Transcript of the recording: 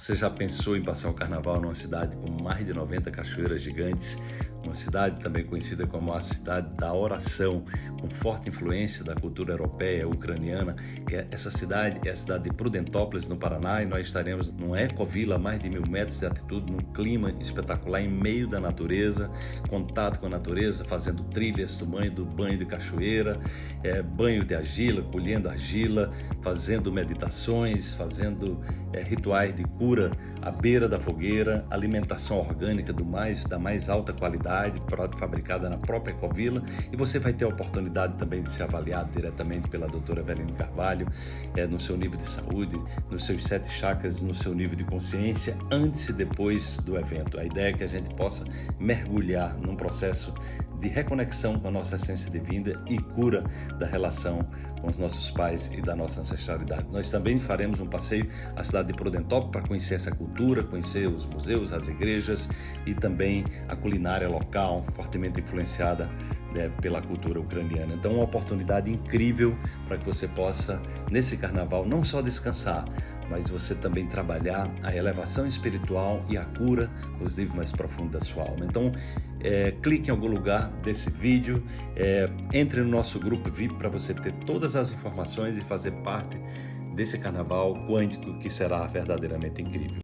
Você já pensou em passar o carnaval numa cidade com mais de 90 cachoeiras gigantes? Uma cidade também conhecida como a cidade da oração, com forte influência da cultura europeia, ucraniana. Que é, essa cidade é a cidade de Prudentópolis, no Paraná, e nós estaremos numa ecovila a mais de mil metros de altitude, num clima espetacular, em meio da natureza, contato com a natureza, fazendo trilhas do banho, do banho de cachoeira, é, banho de argila, colhendo argila, fazendo meditações, fazendo é, rituais de cura à beira da fogueira, alimentação orgânica do mais, da mais alta qualidade, fabricada na própria Ecovila, e você vai ter a oportunidade também de ser avaliado diretamente pela doutora Eveline Carvalho, é, no seu nível de saúde, nos seus sete chakras, no seu nível de consciência, antes e depois do evento. A ideia é que a gente possa mergulhar num processo de reconexão com a nossa essência divina e cura da relação com os nossos pais e da nossa ancestralidade. Nós também faremos um passeio à cidade de Prudentópolis para conhecer essa cultura, conhecer os museus, as igrejas e também a culinária local, fortemente influenciada né, pela cultura ucraniana. Então, uma oportunidade incrível para que você possa, nesse carnaval, não só descansar, mas você também trabalhar a elevação espiritual e a cura nos níveis mais profundos da sua alma. Então, é, clique em algum lugar desse vídeo, é, entre no nosso grupo VIP para você ter todas as informações e fazer parte desse carnaval quântico que será verdadeiramente incrível.